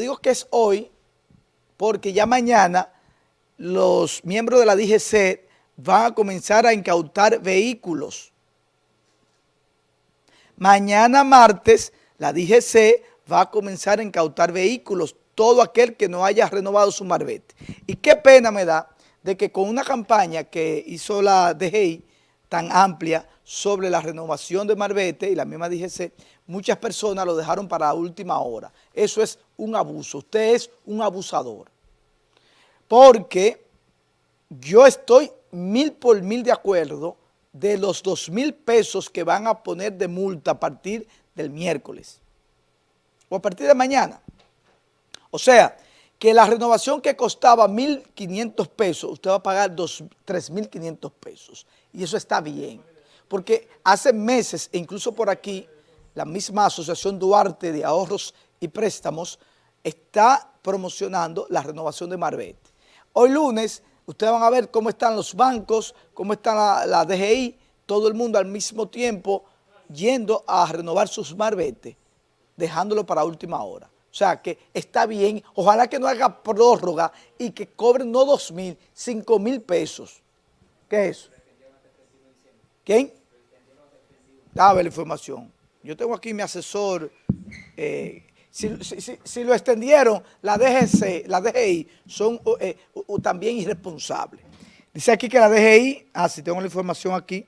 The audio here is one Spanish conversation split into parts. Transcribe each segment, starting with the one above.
digo que es hoy porque ya mañana los miembros de la DGC van a comenzar a incautar vehículos. Mañana martes la DGC va a comenzar a incautar vehículos, todo aquel que no haya renovado su marbete. Y qué pena me da de que con una campaña que hizo la DGI tan amplia sobre la renovación de marbete y la misma DGC, muchas personas lo dejaron para la última hora. Eso es un abuso. Usted es un abusador. Porque yo estoy mil por mil de acuerdo de los dos mil pesos que van a poner de multa a partir del miércoles o a partir de mañana. O sea, que la renovación que costaba 1.500 pesos, usted va a pagar 3.500 pesos. Y eso está bien. Porque hace meses, e incluso por aquí, la misma Asociación Duarte de Ahorros y Préstamos está promocionando la renovación de Marbete. Hoy lunes, ustedes van a ver cómo están los bancos, cómo está la, DGI, todo el mundo al mismo tiempo yendo a renovar sus Marbete, dejándolo para última hora. O sea, que está bien. Ojalá que no haga prórroga y que cobren no dos mil, cinco mil pesos. ¿Qué es eso? ¿Quién? Dame la información. Yo tengo aquí mi asesor, eh, si, lo extendieron, la DGC, la DGI son eh, también irresponsables. Dice aquí que la DGI, ah, si tengo la información aquí,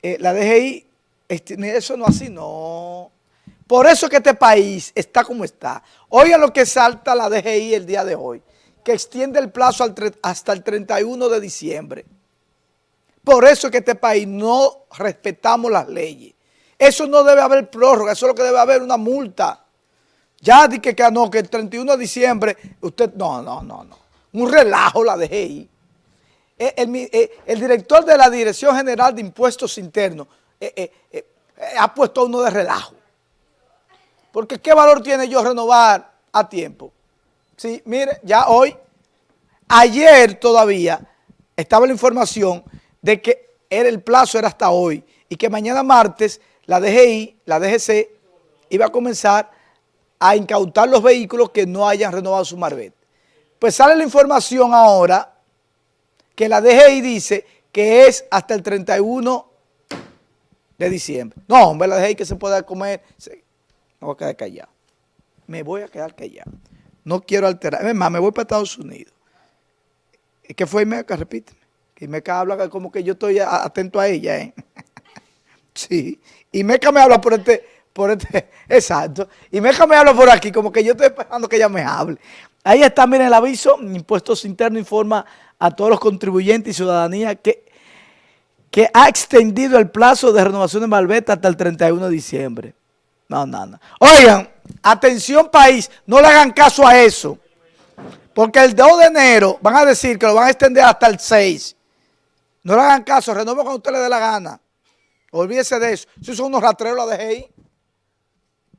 eh, la DGI, este, eso no así, no. Por eso que este país está como está. Oigan lo que salta la DGI el día de hoy, que extiende el plazo hasta el 31 de diciembre. Por eso que este país no respetamos las leyes. Eso no debe haber prórroga, eso es lo que debe haber una multa. Ya di que, no, que el 31 de diciembre, usted, no, no, no, no. Un relajo la ahí. Eh, eh, el, director de la Dirección General de Impuestos Internos eh, ha puesto uno de relajo. Porque ¿qué valor tiene yo renovar a tiempo? Sí, mire, ya hoy, ayer todavía, estaba la información de que era el plazo era hasta hoy y que mañana martes la DGI, la DGC, iba a comenzar a incautar los vehículos que no hayan renovado su marbete. Pues sale la información ahora que la DGI dice que es hasta el 31 de diciembre. No, hombre, la DGI que se pueda comer, me voy a quedar callado. Me voy a quedar callado. No quiero alterar. Es más, me voy para Estados Unidos. ¿Qué fue Meca? Repíteme. Que Meca habla como que yo estoy atento a ella, ¿eh? Sí. Y Meca me habla por este, por este, exacto. Y Meca me habla por aquí, como que yo estoy esperando que ella me hable. Ahí está, miren el aviso. Impuestos Internos informa a todos los contribuyentes y ciudadanía que, que ha extendido el plazo de renovación de Malveta hasta el 31 de diciembre. No, no, no. Oigan, atención país, no le hagan caso a eso. Porque el 2 de enero van a decir que lo van a extender hasta el 6. No le hagan caso, renuevo cuando usted le dé la gana. Olvídese de eso. Si son unos rastreros la DGI.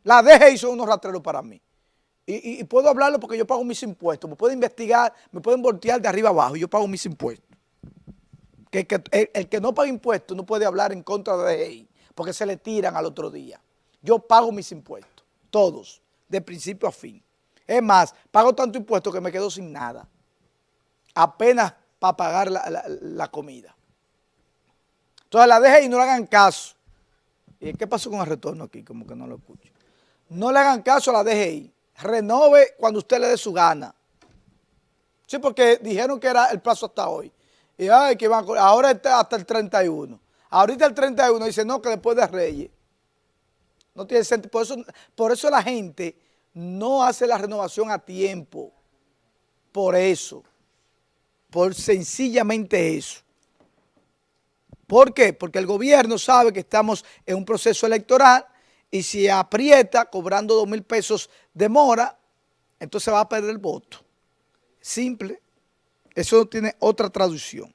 La DGI son unos rastreros para mí. Y, puedo hablarlo porque yo pago mis impuestos. Me pueden investigar, me pueden voltear de arriba abajo yo pago mis impuestos. Que, el, que no paga impuestos no puede hablar en contra de la DGI porque se le tiran al otro día. Yo pago mis impuestos, todos, de principio a fin. Es más, pago tanto impuesto que me quedo sin nada. Apenas para pagar la comida. Entonces la deje y no le hagan caso. ¿Y qué pasó con el retorno aquí? Como que no lo escucho. No le hagan caso a la DGI. Renove cuando usted le dé su gana. Sí, porque dijeron que era el plazo hasta hoy. Y ay, que van, ahora está hasta el 31. Ahorita el 31 dice, no, que después de Reyes. No tiene sentido. Por eso, por eso la gente no hace la renovación a tiempo. Por eso. Por sencillamente eso. ¿Por qué? Porque el gobierno sabe que estamos en un proceso electoral y si aprieta cobrando dos mil pesos de mora, entonces va a perder el voto. Simple. Eso no tiene otra traducción.